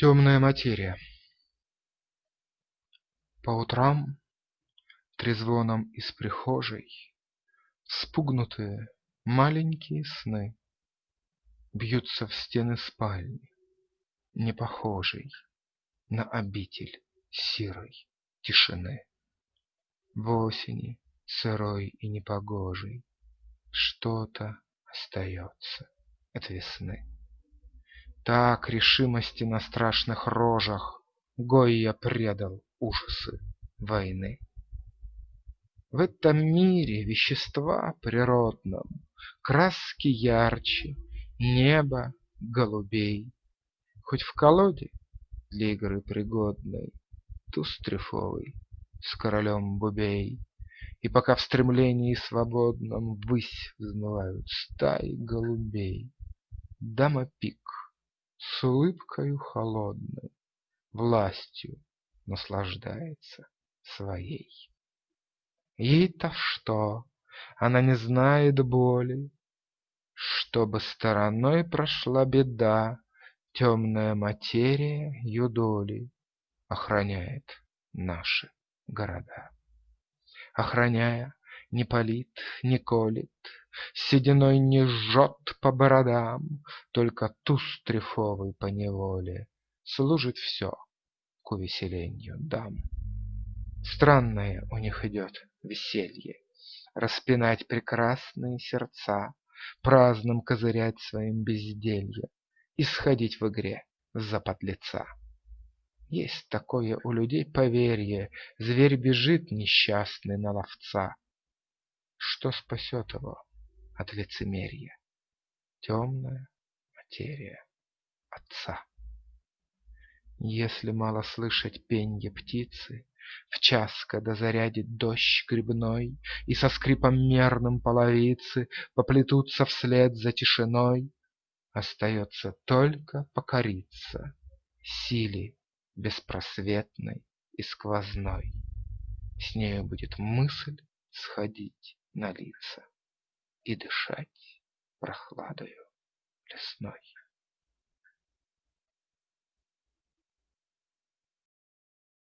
Темная материя По утрам трезвоном из прихожей Вспугнутые маленькие сны Бьются в стены спальни, не похожей На обитель сирой тишины. В осени сырой и непогожей Что-то остается от весны. Так решимости на страшных рожах Гойя предал ужасы войны. В этом мире вещества природном Краски ярче, небо голубей. Хоть в колоде для игры пригодной Туз трефовый с королем бубей, И пока в стремлении свободном Ввысь взмывают стаи голубей, Дама пик с улыбкою холодной Властью наслаждается своей. Ей-то что? Она не знает боли. Чтобы стороной прошла беда, Темная материя ее доли Охраняет наши города. Охраняя, не палит, не колет, Сединой не жжет по бородам, Только туз трефовый поневоле Служит все к увеселению дам. Странное у них идет веселье, Распинать прекрасные сердца, Праздным козырять своим безделье И сходить в игре за подлеца. Есть такое у людей поверье, Зверь бежит несчастный на ловца. Что спасет его от лицемерия? Темная материя отца. Если мало слышать пенье птицы, В час, когда зарядит дождь грибной, И со скрипом мерным половицы Поплетутся вслед за тишиной, Остается только покориться Силе беспросветной и сквозной. С нею будет мысль сходить на лица И дышать прохладою лесной.